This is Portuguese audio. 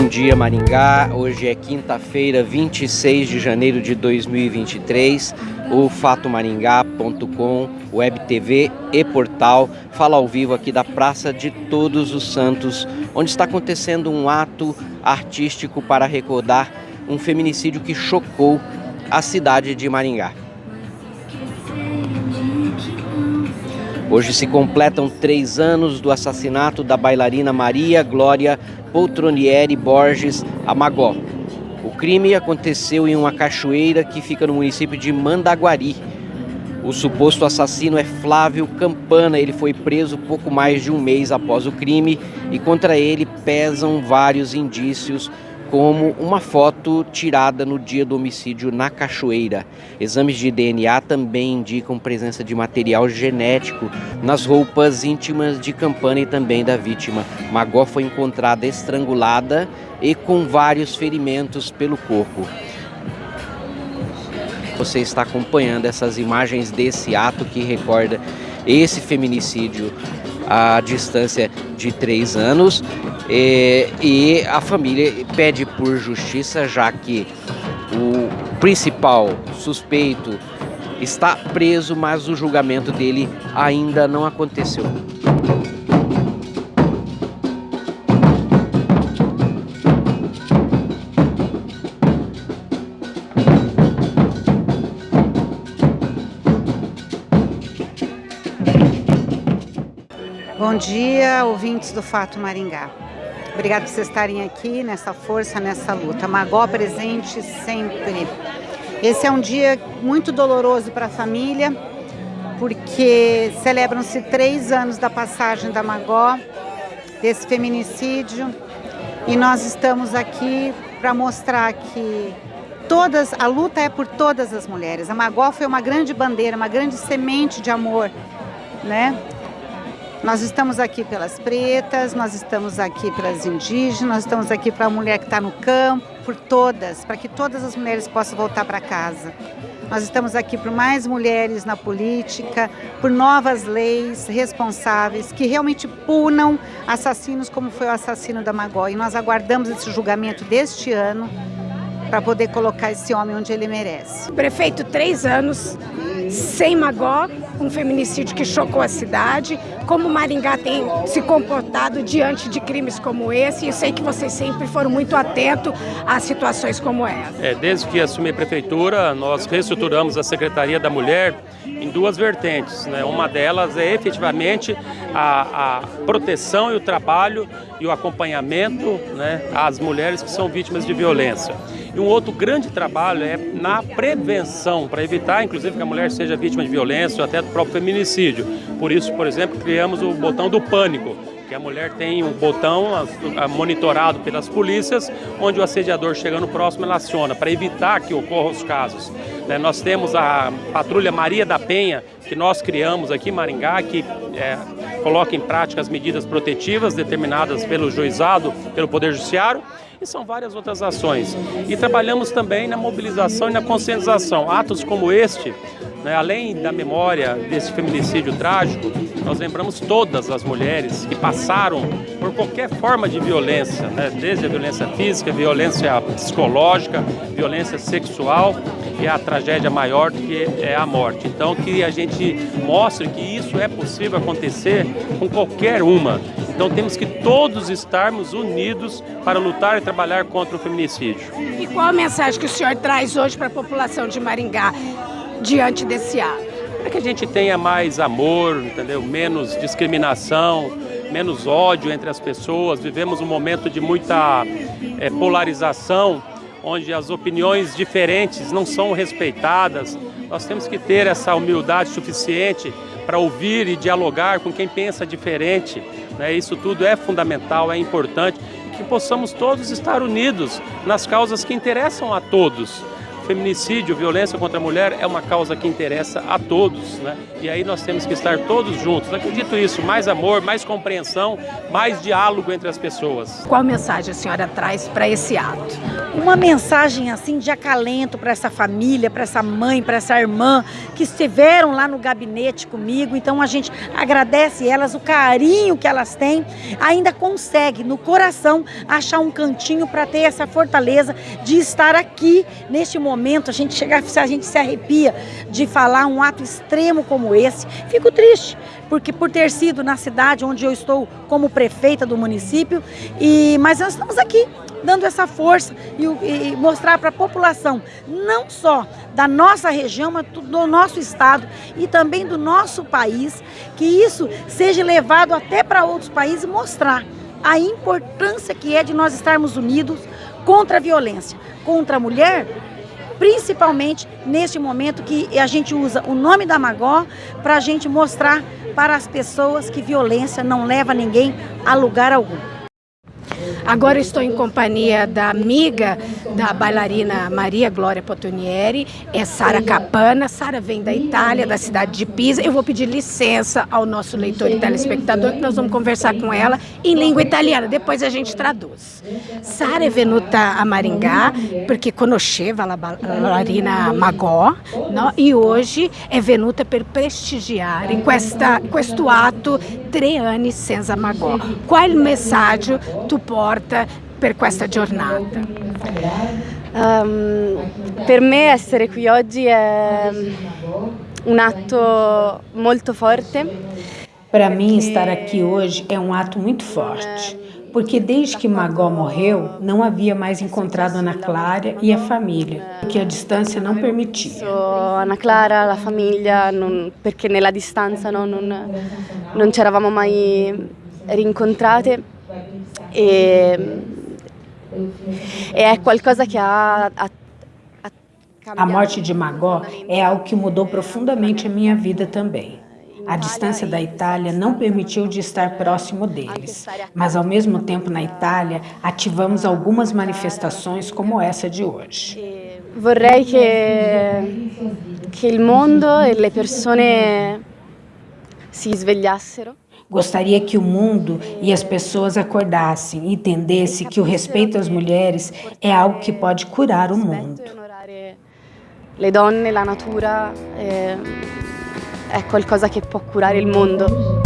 Bom dia Maringá, hoje é quinta-feira, 26 de janeiro de 2023. O fatomaringá.com, web TV e portal fala ao vivo aqui da Praça de Todos os Santos, onde está acontecendo um ato artístico para recordar um feminicídio que chocou a cidade de Maringá. Hoje se completam três anos do assassinato da bailarina Maria Glória Poltronieri Borges Amagó. O crime aconteceu em uma cachoeira que fica no município de Mandaguari. O suposto assassino é Flávio Campana. Ele foi preso pouco mais de um mês após o crime e contra ele pesam vários indícios como uma foto tirada no dia do homicídio na cachoeira. Exames de DNA também indicam presença de material genético nas roupas íntimas de Campana e também da vítima. Magó foi encontrada estrangulada e com vários ferimentos pelo corpo. Você está acompanhando essas imagens desse ato que recorda esse feminicídio à distância de três anos e, e a família pede por justiça, já que o principal suspeito está preso, mas o julgamento dele ainda não aconteceu. Dia, ouvintes do Fato Maringá. Obrigado por vocês estarem aqui nessa força, nessa luta. Magó presente sempre. Esse é um dia muito doloroso para a família, porque celebram-se três anos da passagem da Magó, desse feminicídio, e nós estamos aqui para mostrar que todas, a luta é por todas as mulheres. A Magó foi uma grande bandeira, uma grande semente de amor, né? Nós estamos aqui pelas pretas, nós estamos aqui pelas indígenas, nós estamos aqui para a mulher que está no campo, por todas, para que todas as mulheres possam voltar para casa. Nós estamos aqui por mais mulheres na política, por novas leis responsáveis que realmente punam assassinos como foi o assassino da Magó. E nós aguardamos esse julgamento deste ano para poder colocar esse homem onde ele merece. Prefeito, três anos sem Magó, um feminicídio que chocou a cidade. Como Maringá tem se comportado diante de crimes como esse? E sei que vocês sempre foram muito atentos a situações como essa. É, desde que assumi a prefeitura, nós reestruturamos a Secretaria da Mulher em duas vertentes. Né? Uma delas é efetivamente a, a, proteção e o trabalho e o acompanhamento né, às mulheres que são vítimas de violência. E um outro grande trabalho é na prevenção, para evitar, inclusive, que a mulher seja vítima de violência ou até do próprio feminicídio. Por isso, por exemplo, criamos o botão do pânico, que a mulher tem um botão monitorado pelas polícias, onde o assediador chegando próximo, ela aciona, para evitar que ocorram os casos. Né, nós temos a patrulha Maria da Penha, que nós criamos aqui em Maringá, que é, coloca em prática as medidas protetivas determinadas pelo juizado, pelo Poder Judiciário, e são várias outras ações. E trabalhamos também na mobilização e na conscientização. Atos como este, né, além da memória desse feminicídio trágico, nós lembramos todas as mulheres que passaram por qualquer forma de violência, né, desde a violência física, violência psicológica, violência sexual e a tragédia maior que é a morte. Então que a gente mostre que isso é possível acontecer com qualquer uma. Então temos que todos estarmos unidos para lutar e trabalhar contra o feminicídio. E qual a mensagem que o senhor traz hoje para a população de Maringá diante desse ato? É que a gente tenha mais amor, entendeu? menos discriminação, menos ódio entre as pessoas. Vivemos um momento de muita é, polarização, onde as opiniões diferentes não são respeitadas. Nós temos que ter essa humildade suficiente para ouvir e dialogar com quem pensa diferente. Né? Isso tudo é fundamental, é importante, que possamos todos estar unidos nas causas que interessam a todos. Feminicídio, violência contra a mulher é uma causa que interessa a todos, né? E aí nós temos que estar todos juntos. Acredito isso, mais amor, mais compreensão, mais diálogo entre as pessoas. Qual mensagem a senhora traz para esse ato? Uma mensagem assim de acalento para essa família, para essa mãe, para essa irmã que estiveram lá no gabinete comigo. Então a gente agradece elas o carinho que elas têm, ainda consegue no coração achar um cantinho para ter essa fortaleza de estar aqui neste momento. A gente chega, a gente se arrepia de falar um ato extremo como esse. Fico triste, porque por ter sido na cidade onde eu estou como prefeita do município, e mas nós estamos aqui dando essa força e, e mostrar para a população, não só da nossa região, mas do nosso estado e também do nosso país, que isso seja levado até para outros países e mostrar a importância que é de nós estarmos unidos contra a violência, contra a mulher, principalmente neste momento que a gente usa o nome da Magó para a gente mostrar para as pessoas que violência não leva ninguém a lugar algum. Agora estou em companhia da amiga da bailarina Maria Glória Potonieri, é Sara Capana. Sara vem da Itália, da cidade de Pisa. Eu vou pedir licença ao nosso leitor e telespectador, que nós vamos conversar com ela em língua italiana. Depois a gente traduz. Sara é venuta a Maringá perché conosceva la bailarina Magò no? e hoje è venuta per prestigiare questo atto tre anni senza Magò. Qual messaggio tu porta per questa giornata? Um, per me essere qui oggi è un atto molto forte. Para mim, estar aqui hoje é um ato muito forte, porque desde que Magó morreu, não havia mais encontrado Ana Clara e a família, que a distância não permitia. Ana Clara, la famiglia, non, perché nella distanza no, non, non ci eravamo mai rincontrate e, e è qualcosa che ha, ha a morte de Magó é algo que mudou profundamente a minha vida também. A distância da Itália não permitiu de estar próximo deles, mas ao mesmo tempo na Itália ativamos algumas manifestações como essa de hoje. Vorrei che, che il mondo e le persone si svegliassero. Gostaria que o mundo e as pessoas acordassem e entendessem que o respeito às mulheres é algo que pode curar o mundo. Le donne, la natura, eh, è qualcosa che può curare il mondo.